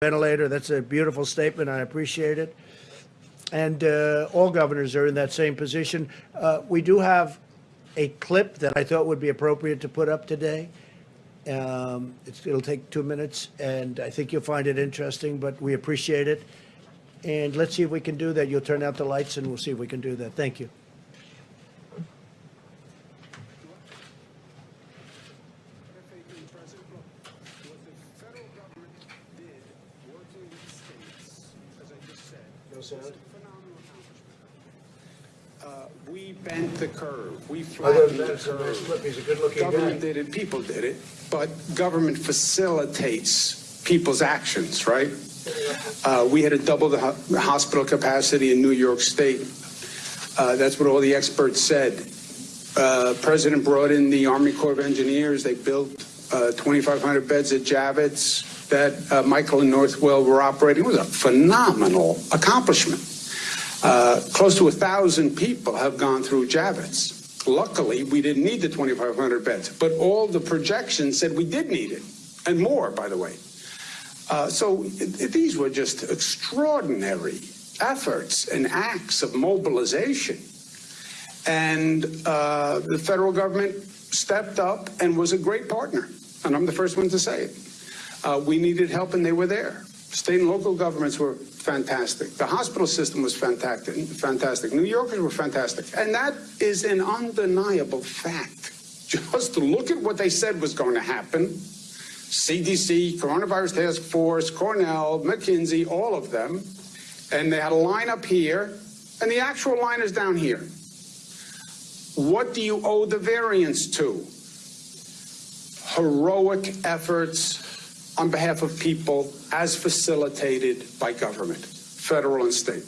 ventilator. That's a beautiful statement. I appreciate it. And uh, all governors are in that same position. Uh, we do have a clip that I thought would be appropriate to put up today. Um, it's, it'll take two minutes, and I think you'll find it interesting, but we appreciate it. And let's see if we can do that. You'll turn out the lights, and we'll see if we can do that. Thank you. FAQ President, look, what the federal government did, working with the states, as I just said, was a phenomenal accomplishment. Uh, We bent the curve, we flattened the curve. He's a good-looking Government did it, people did it, but government facilitates people's actions, right? Uh, We had to double the ho- hospital capacity in New York State. Uh, That's what all the experts said. Uh, President brought in the Army Corps of Engineers. They built uh, 2,500 beds at Javits that uh, Michael and Northwell were operating. It was a phenomenal accomplishment. Uh, Close to a 1,000 people have gone through Javits. Luckily, we didn't need the 2,500 beds, but all the projections said we did need it, and more, by the way. Uh, So these were just extraordinary efforts and acts of mobilization. And uh, the federal government stepped up and was a great partner. And I'm the first one to say it. Uh, we needed help and they were there. State and local governments were fantastic. The hospital system was fantastic. Fantastic. New Yorkers were fantastic. And that is an undeniable fact. Just look at what they said was going to happen. CDC, Coronavirus Task Force, Cornell, McKinsey, all of them. And they had a line up here, and the actual line is down here. What do you owe the variance to? Heroic efforts on behalf of people as facilitated by government, federal and state.